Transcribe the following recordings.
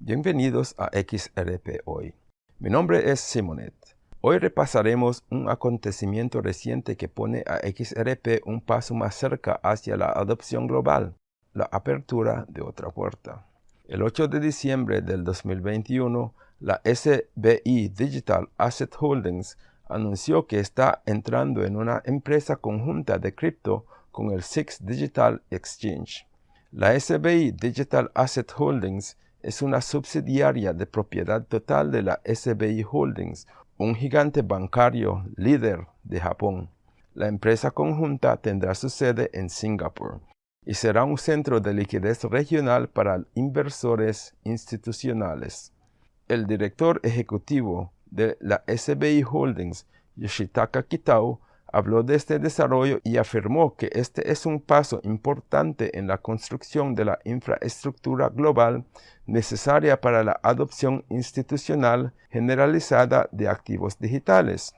Bienvenidos a XRP Hoy. Mi nombre es Simonet. Hoy repasaremos un acontecimiento reciente que pone a XRP un paso más cerca hacia la adopción global, la apertura de otra puerta. El 8 de diciembre del 2021, la SBI Digital Asset Holdings anunció que está entrando en una empresa conjunta de cripto con el SIX Digital Exchange. La SBI Digital Asset Holdings es una subsidiaria de propiedad total de la SBI Holdings, un gigante bancario líder de Japón. La empresa conjunta tendrá su sede en Singapur y será un centro de liquidez regional para inversores institucionales. El director ejecutivo de la SBI Holdings, Yoshitaka Kitao, habló de este desarrollo y afirmó que este es un paso importante en la construcción de la infraestructura global necesaria para la adopción institucional generalizada de activos digitales.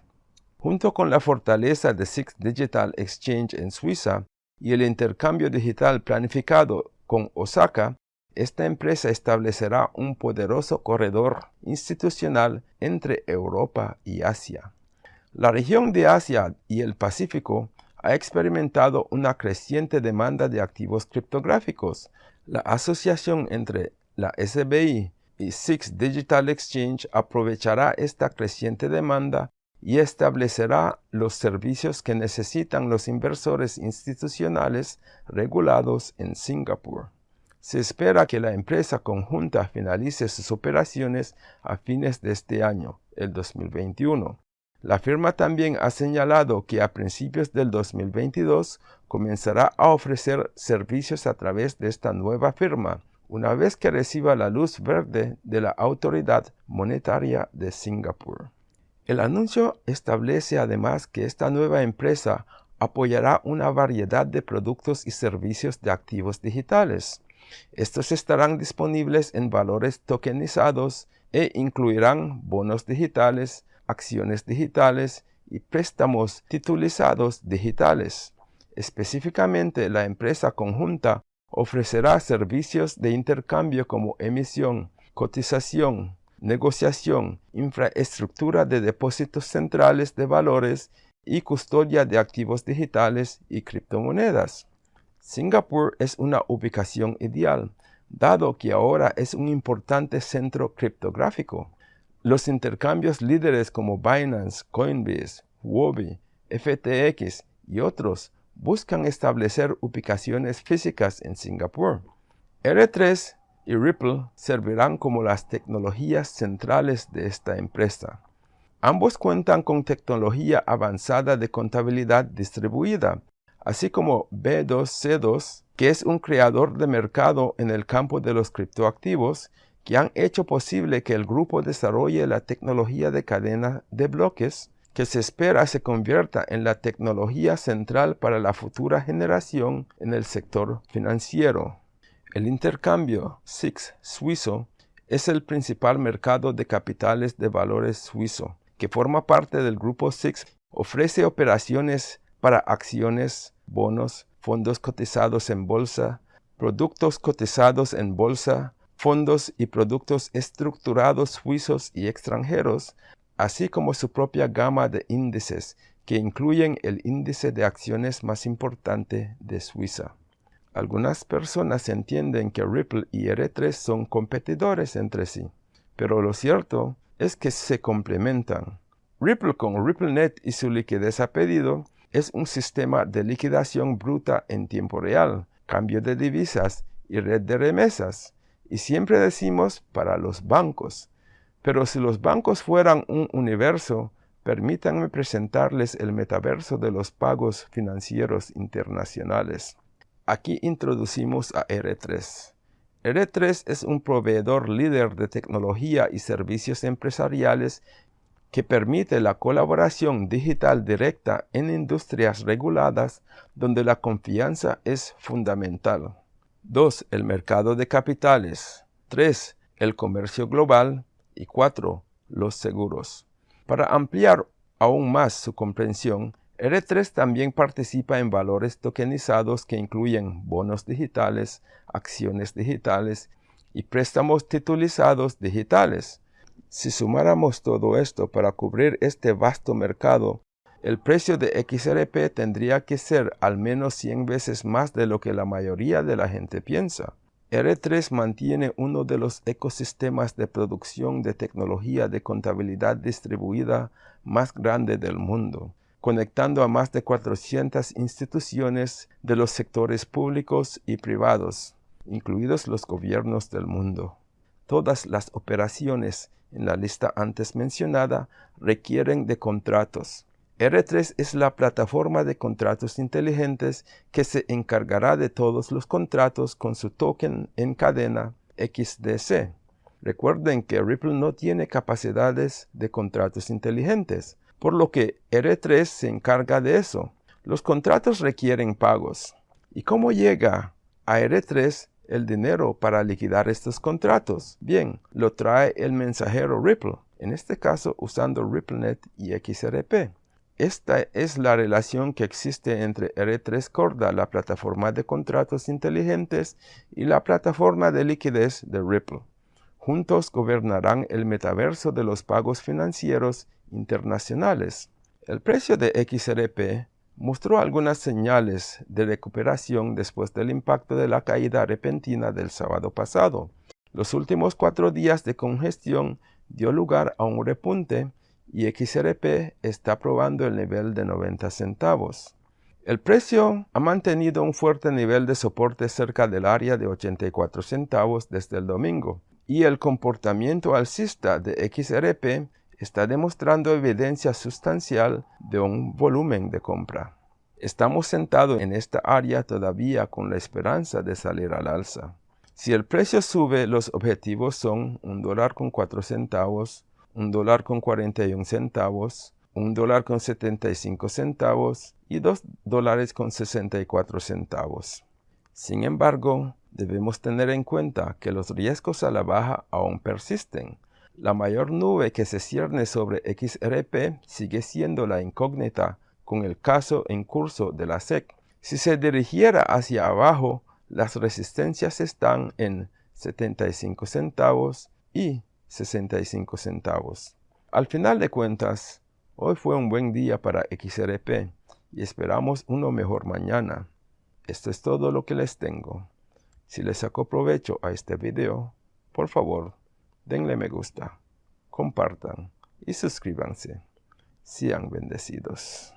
Junto con la fortaleza de Six Digital Exchange en Suiza y el intercambio digital planificado con Osaka, esta empresa establecerá un poderoso corredor institucional entre Europa y Asia. La región de Asia y el Pacífico ha experimentado una creciente demanda de activos criptográficos. La asociación entre la SBI y Six Digital Exchange aprovechará esta creciente demanda y establecerá los servicios que necesitan los inversores institucionales regulados en Singapur. Se espera que la empresa conjunta finalice sus operaciones a fines de este año, el 2021. La firma también ha señalado que a principios del 2022 comenzará a ofrecer servicios a través de esta nueva firma, una vez que reciba la luz verde de la Autoridad Monetaria de Singapur. El anuncio establece además que esta nueva empresa apoyará una variedad de productos y servicios de activos digitales. Estos estarán disponibles en valores tokenizados e incluirán bonos digitales, acciones digitales y préstamos titulizados digitales. Específicamente, la empresa conjunta ofrecerá servicios de intercambio como emisión, cotización, negociación, infraestructura de depósitos centrales de valores y custodia de activos digitales y criptomonedas. Singapur es una ubicación ideal, dado que ahora es un importante centro criptográfico. Los intercambios líderes como Binance, Coinbase, Huobi, FTX y otros buscan establecer ubicaciones físicas en Singapur. R3 y Ripple servirán como las tecnologías centrales de esta empresa. Ambos cuentan con tecnología avanzada de contabilidad distribuida, así como B2C2, que es un creador de mercado en el campo de los criptoactivos que han hecho posible que el grupo desarrolle la tecnología de cadena de bloques que se espera se convierta en la tecnología central para la futura generación en el sector financiero. El intercambio SIX suizo es el principal mercado de capitales de valores suizo, que forma parte del grupo SIX. Ofrece operaciones para acciones, bonos, fondos cotizados en bolsa, productos cotizados en bolsa, fondos y productos estructurados suizos y extranjeros, así como su propia gama de índices, que incluyen el índice de acciones más importante de Suiza. Algunas personas entienden que Ripple y R3 son competidores entre sí, pero lo cierto es que se complementan. Ripple con RippleNet y su liquidez a pedido es un sistema de liquidación bruta en tiempo real, cambio de divisas y red de remesas, y siempre decimos para los bancos. Pero si los bancos fueran un universo, permítanme presentarles el metaverso de los pagos financieros internacionales. Aquí introducimos a R3. R3 es un proveedor líder de tecnología y servicios empresariales que permite la colaboración digital directa en industrias reguladas donde la confianza es fundamental. 2. El mercado de capitales. 3. El comercio global. Y 4. Los seguros. Para ampliar aún más su comprensión, R3 también participa en valores tokenizados que incluyen bonos digitales, acciones digitales y préstamos titulizados digitales. Si sumáramos todo esto para cubrir este vasto mercado, el precio de XRP tendría que ser al menos 100 veces más de lo que la mayoría de la gente piensa. R3 mantiene uno de los ecosistemas de producción de tecnología de contabilidad distribuida más grande del mundo, conectando a más de 400 instituciones de los sectores públicos y privados, incluidos los gobiernos del mundo. Todas las operaciones en la lista antes mencionada requieren de contratos, R3 es la plataforma de contratos inteligentes que se encargará de todos los contratos con su token en cadena XDC. Recuerden que Ripple no tiene capacidades de contratos inteligentes, por lo que R3 se encarga de eso. Los contratos requieren pagos. ¿Y cómo llega a R3 el dinero para liquidar estos contratos? Bien, lo trae el mensajero Ripple, en este caso usando RippleNet y XRP. Esta es la relación que existe entre R3 Corda, la plataforma de contratos inteligentes, y la plataforma de liquidez de Ripple. Juntos gobernarán el metaverso de los pagos financieros internacionales. El precio de XRP mostró algunas señales de recuperación después del impacto de la caída repentina del sábado pasado. Los últimos cuatro días de congestión dio lugar a un repunte y XRP está probando el nivel de 90 centavos. El precio ha mantenido un fuerte nivel de soporte cerca del área de 84 centavos desde el domingo, y el comportamiento alcista de XRP está demostrando evidencia sustancial de un volumen de compra. Estamos sentados en esta área todavía con la esperanza de salir al alza. Si el precio sube, los objetivos son un dólar con 4 centavos, un dólar con 41 centavos, un dólar con 75 centavos y dos dólares con 64 centavos. Sin embargo, debemos tener en cuenta que los riesgos a la baja aún persisten. La mayor nube que se cierne sobre XRP sigue siendo la incógnita con el caso en curso de la SEC. Si se dirigiera hacia abajo, las resistencias están en 75 centavos y 65 centavos. Al final de cuentas, hoy fue un buen día para XRP y esperamos uno mejor mañana. Esto es todo lo que les tengo. Si les sacó provecho a este video, por favor, denle me gusta, compartan y suscríbanse. Sean bendecidos.